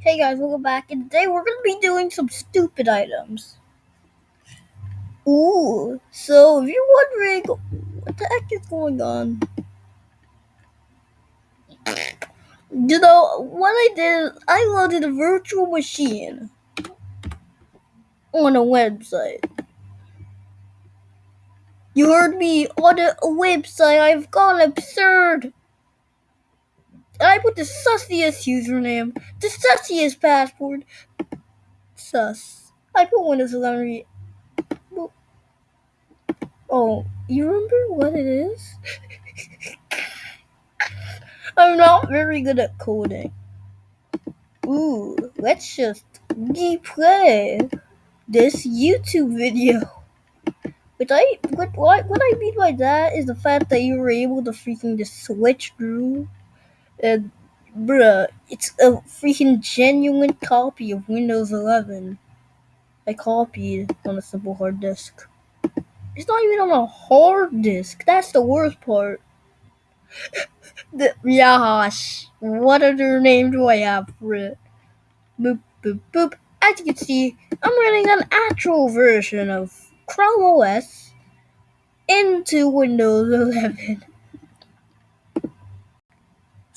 Hey guys, welcome back. And today we're gonna be doing some stupid items. Ooh, so if you're wondering what the heck is going on, you know what I did? I loaded a virtual machine on a website. You heard me on a website. I've gone absurd. I put the sussiest username, the sussiest password. Sus. I put Windows 11. Oh, you remember what it is? I'm not very good at coding. Ooh, let's just replay this YouTube video. Which I what what what I mean by that is the fact that you were able to freaking just switch through and bruh, it's a freaking genuine copy of Windows 11. I copied on a simple hard disk. It's not even on a hard disk. That's the worst part. the, Yash. What other name do I have for it? Boop boop boop. As you can see, I'm running an actual version of Chrome OS into Windows 11.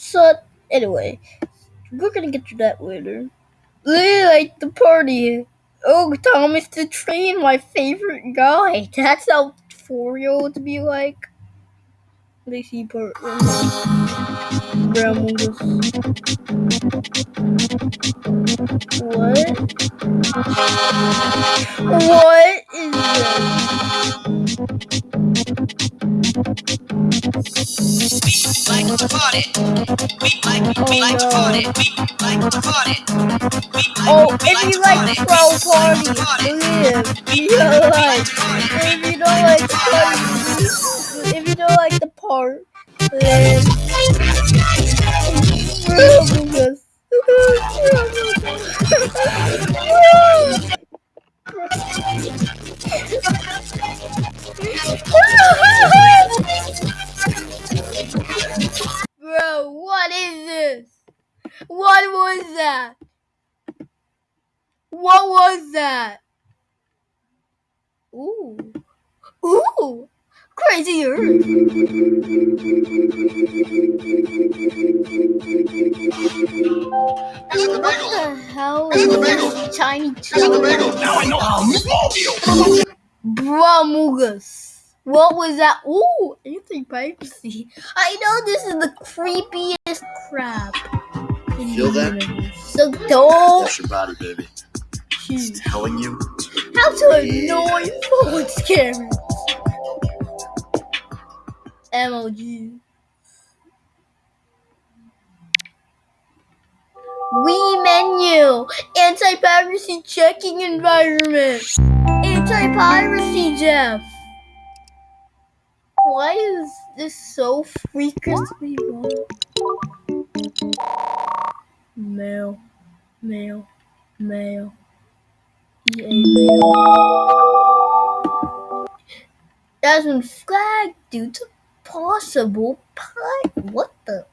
So anyway, we're gonna get to that later. Really like the party. Oh, Thomas the Train, my favorite guy. That's how four-year-olds be like. They see part Grandma's. What? What oh, oh, if you like pro party, party, live. If you don't like the party, if you don't like the part, then. Rumus. Bro, what is this? What was that? What was that? Ooh. Ooh. Crazy Earth. Is it the What the hell Is it the is bagel? this tiny Is it the bagel? child? Now I know how Smallville. Bramugas. What was that? Ooh, anti-piracy. I know this is the creepiest crap. Feel that? So don't That's your body, baby. It's telling you. how to annoy phone scammers. MLG. Wii menu. Anti-piracy checking environment. Anti-piracy Jeff. Why is this so freakishly wrong? Mail. Mail. Mail. EA mail. Been flagged to possible pi- What the?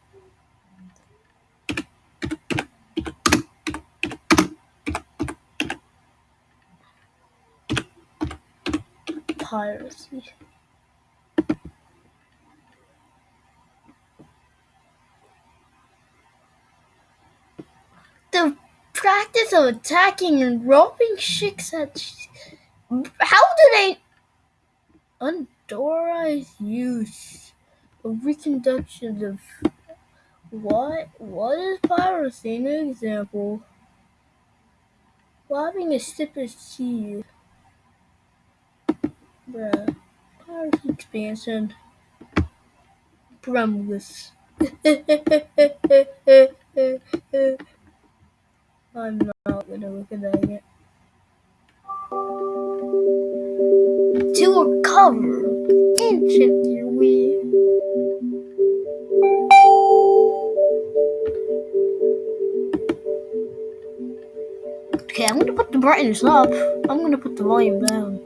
Piracy. The practice of attacking and robbing chicks at. How do they. Unauthorized use of reconduction of. What? What is piracy? An example. Robbing a stripper's cheese. Bruh. Piracy expansion. Brumless. I'm not gonna look at that yet. To recover ancient weed. Okay, I'm gonna put the brightness up. I'm gonna put the volume down.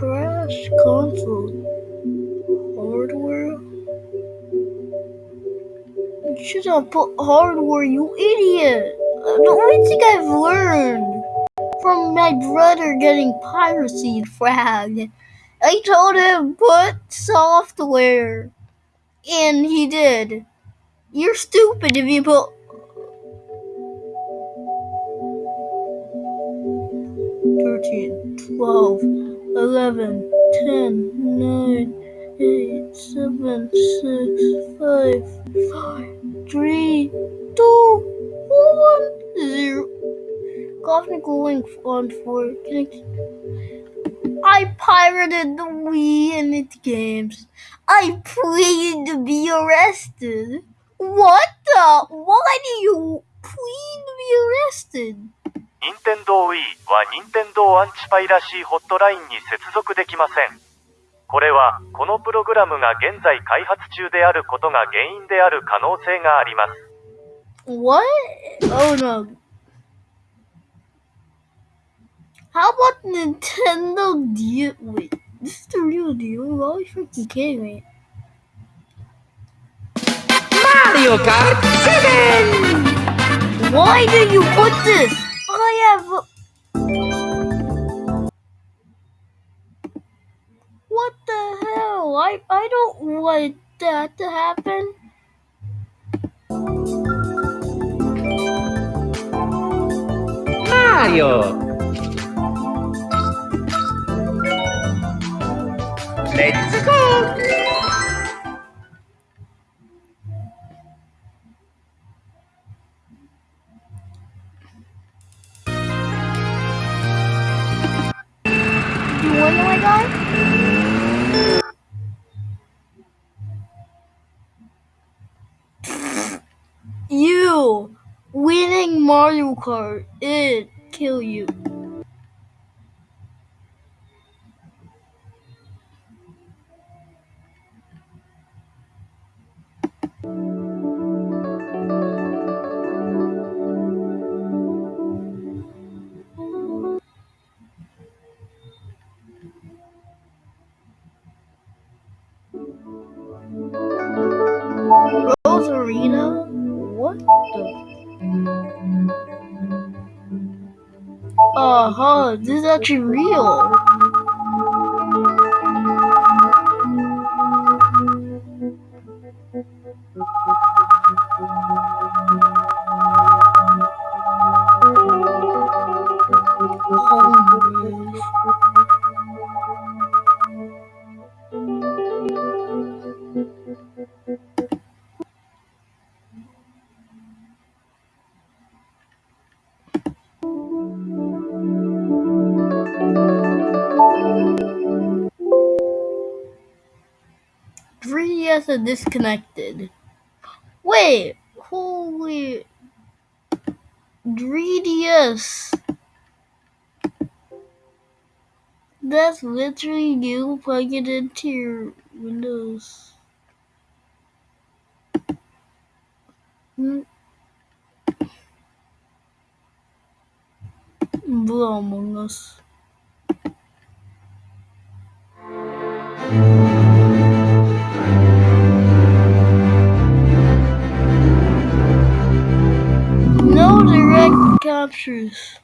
crash console hardware. You should have put hardware, you idiot. The only thing I've learned from my brother getting piracy fragged, I told him put software, and he did. You're stupid if you put 13, 12, 11, 10, 9, 8, 7, 6, 5, 4, 3, 2, 1, 0. Cosmical link on 4. I pirated the Wii and its games. I pleaded to be arrested. What the? Why do you plead to be arrested? 任天堂 Wii は任天堂アンチパイラシーホットラインに接続できません。これは、このプログラムが現在開発中であることが原因である可能性があります。What? Oh no. How about Nintendo deal? Wait, this is the real deal. Why are you freaking kidding me? Mario Kart 7! Why did you put this? What the hell? I I don't want that to happen. Mario! Let's go! You winning Mario Kart it kill you. Uh huh, this is actually real. Disconnected. Wait, holy 3DS. That's literally you plug it into your Windows. Hmm. Blue Among Us. No direct captures.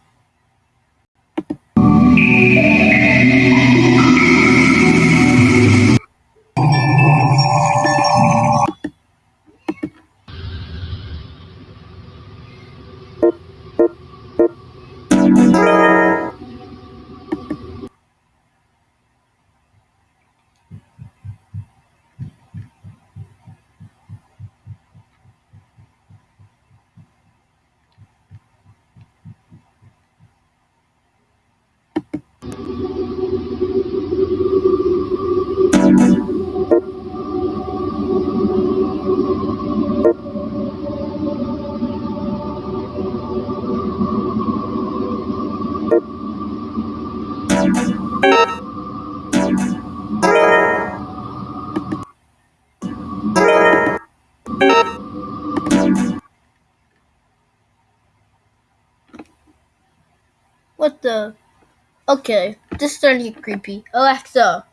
The? Okay, this is starting to get creepy. Alexa,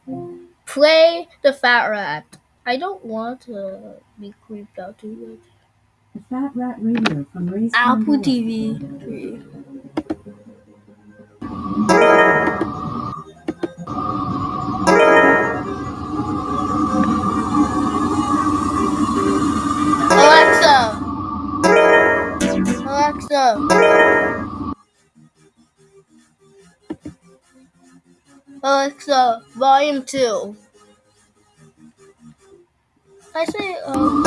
play the Fat Rat. I don't want to be creeped out too much. The Fat Rat Radio from Ray's Apple. TV. Alexa. Alexa. Alexa, volume two. I say, um,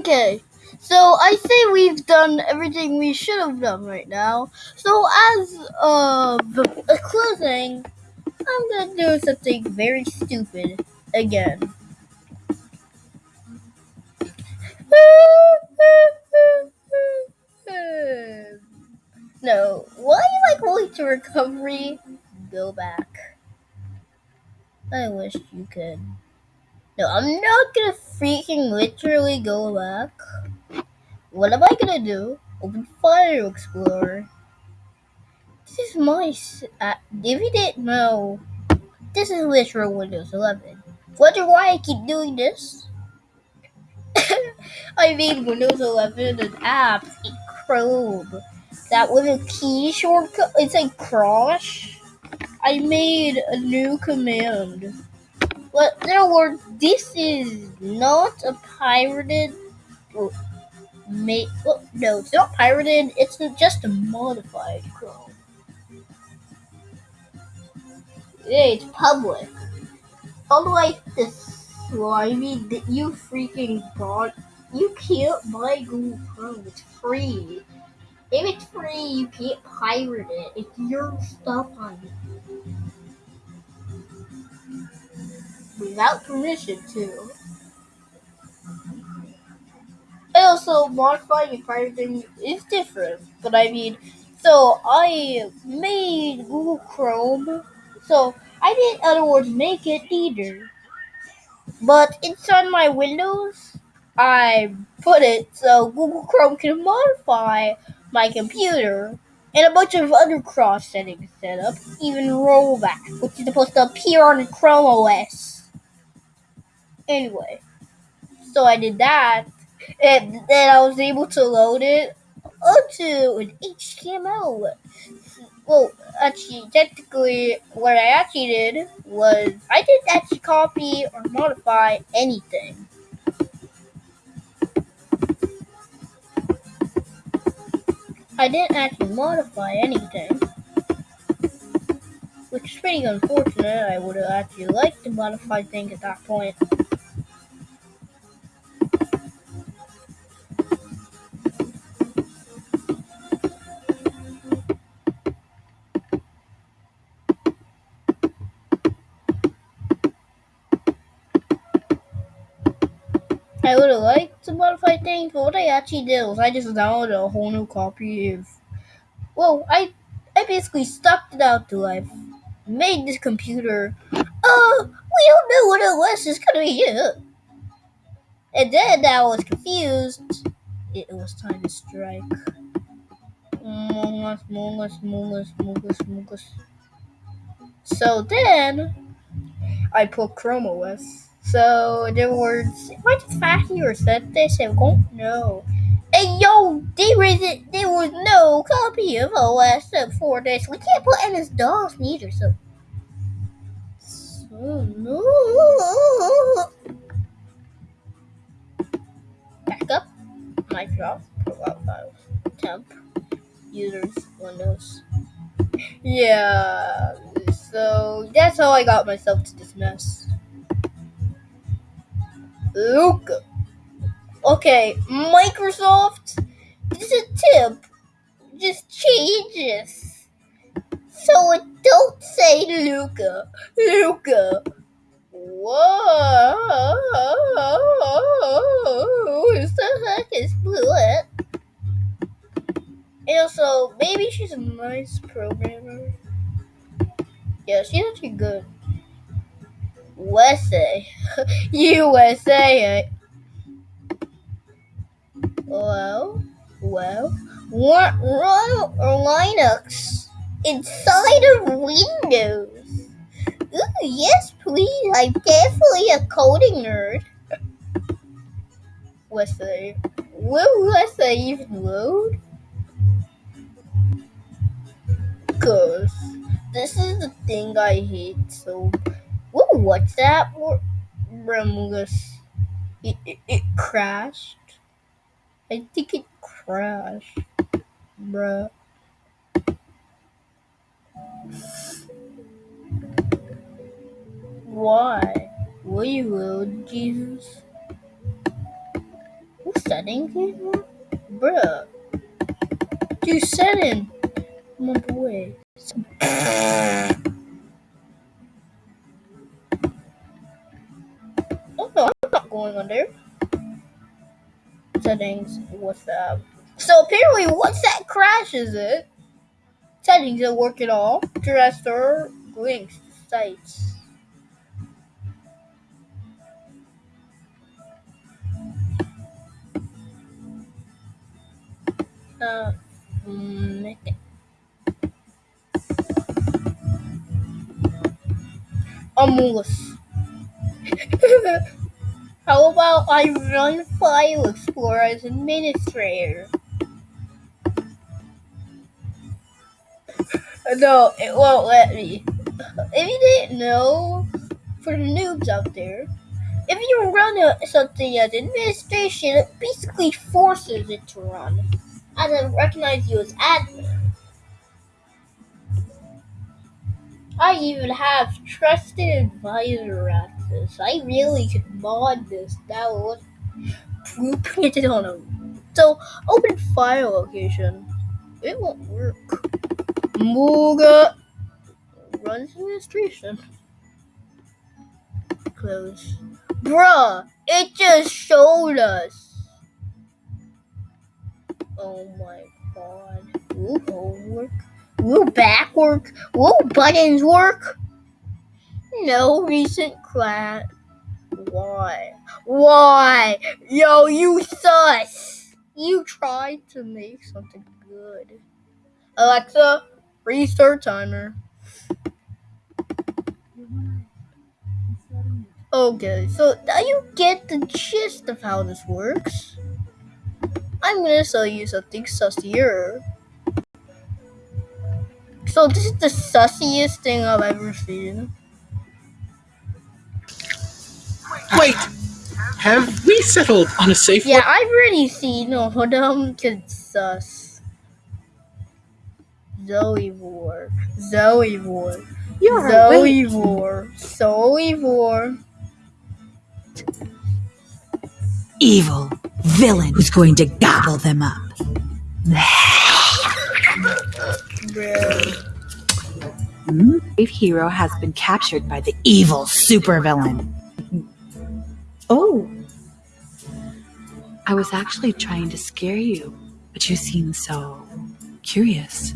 Okay, so I say we've done everything we should have done right now. So as the, a closing, I'm gonna do something very stupid again. No, why am I going to recovery? Go back. I wish you could. No, I'm not gonna freaking literally go back. What am I gonna do? Open File Explorer. This is my. Uh, if you didn't know, this is literal Windows 11. Wonder why I keep doing this? I made Windows 11 an app in Chrome that with a key shortcut. It's a cross. I made a new command. But in other words, this is not a pirated. Well, oh, no, it's not pirated. It's just a modified Chrome. Yeah, it's public. Unlike I mean, that you freaking bought. You can't buy Google Chrome. It's free. If it's free, you can't pirate it. It's your stuff on it. Without permission, too. And also, modifying and pirating is different. But I mean, so I made Google Chrome. So I didn't, in other words, make it either. But inside my Windows, I put it so Google Chrome can modify my computer and a bunch of other cross settings set up, even rollback, which is supposed to appear on Chrome OS. Anyway, so I did that, and then I was able to load it onto an HTML Well, actually, technically, what I actually did was I didn't actually copy or modify anything. I didn't actually modify anything. Which is pretty unfortunate. I would have actually liked to modify things at that point. I would have liked to modify things, but what I actually did was I just downloaded a whole new copy of. Well, I I basically stuck it out to life. Made this computer. Oh, we don't know what OS is gonna be yet. And then I was confused. It was time to strike. Among Us, Among Us, Among Us, Among Us, Among Us. So then, I put Chrome OS. So in other words, if I just factory reset this, I won't know. And yo, there was there was no copy of OS for this. We can't put MS DOS neither. So, so no. Backup, Microsoft, profile files, temp, users, Windows. Yeah, so that's how I got myself to this mess. Luca. Okay, Microsoft. This is a tip. Just change this. So don't say Luca. Luca. Whoa. What the heck is Blewett? Eh? And also, maybe she's a nice programmer. Yeah, she's actually good. USA. USA. Well, well, run, run Linux inside of Windows. Ooh, yes, please. I'm definitely a coding nerd. USA. Will USA even load? Cause this is the thing I hate so. Whoa, what's that? Remus. It, it, it crashed. I think it crashed. Bruh. Why? Will you load, Jesus? What settings is that? Bruh. Do setting. My boy. Oh no, I'm not going there. Settings, WhatsApp. So apparently WhatsApp crashes it. Settings don't work at all. Dresser, links, sites. Uh, mm, okay. How about I run File Explorer as administrator? No, it won't let me. If you didn't know, for the noobs out there, if you run a, something as administration, it basically forces it to run. As I recognize you as admin. I even have trusted advisor access. I really could mod this. That would blueprint it on a. So open file location. It won't work. Muga runs administration. Close. Bruh, it just showed us. Oh my god. Will homework? Will back work? Will buttons work? No recent class. Why? Why? Yo, you sus! You tried to make something good. Alexa, restart timer. Okay, so now you get the gist of how this works. I'm gonna show you something sussier. So this is the sussiest thing I've ever seen. Wait, have we settled on a safe Yeah, word? I've already seen all of them because sus. Uh, Zoe Vor. Zoe Vor. You're Zoe Vor. Zoe Vor. evil villain who's going to gobble them up. Bruh. Hmm? Brave hero has been captured by the evil supervillain. Oh. I was actually trying to scare you, but you seem so curious.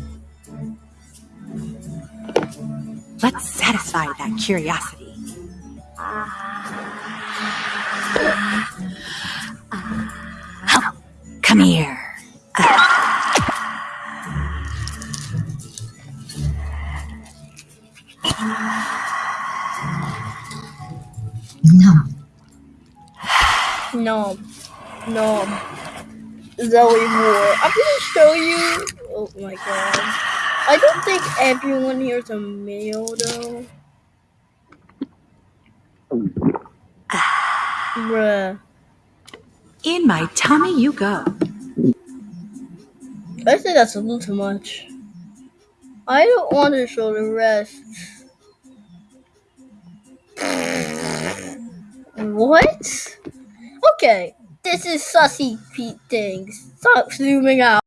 Let's satisfy that curiosity. Come here. No. No. No. Zoe War. I'm gonna show you. Oh my god. I don't think everyone here is a male though. Bruh. In my tummy you go. I think that's a little too much. I don't want to show the rest. What? Okay, this is sussy Pete things. Stop zooming out.